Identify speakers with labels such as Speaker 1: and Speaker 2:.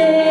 Speaker 1: day.